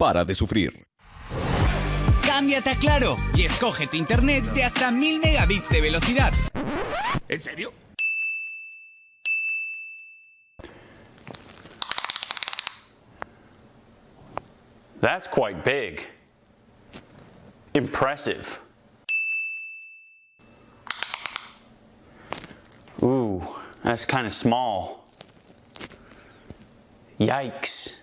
para de sufrir. Cámbiate a Claro y escoge tu internet de hasta 1000 megabits de velocidad. ¿En serio? That's quite big. Impressive. Ooh, that's kind of small. Yikes.